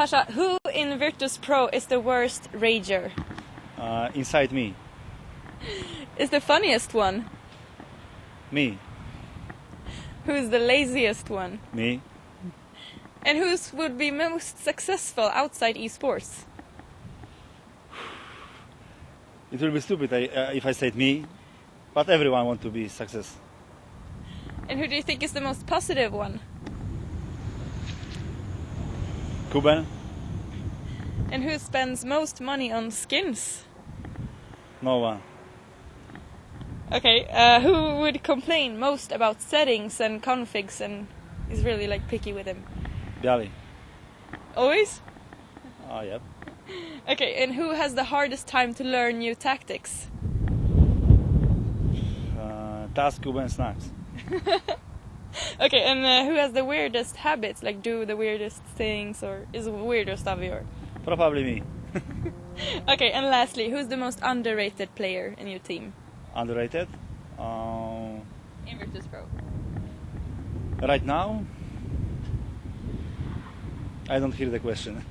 Pasha, who in Virtus Pro is the worst rager? Uh, inside me, Is the funniest one? me, Who is the laziest one? me. And who would be most successful outside esports? It will be stupid uh, if I said me, but everyone want to be success. And who do you think is the most positive one? Kuben, And who spends most money on skins? no one. Okay, uh, who would complain most about settings and configs and is really like picky with them? Dali. Always? Oh, yep. Okay, and who has the hardest time to learn new tactics? Uh, TaZ Kuben Snax. Okay, and uh, who has the weirdest habits, like do the weirdest things or is weirdest of your? Probably me. Okay, and lastly, who's the most underrated player in your team? Underrated. Um, Pro. right now, I don't hear the question.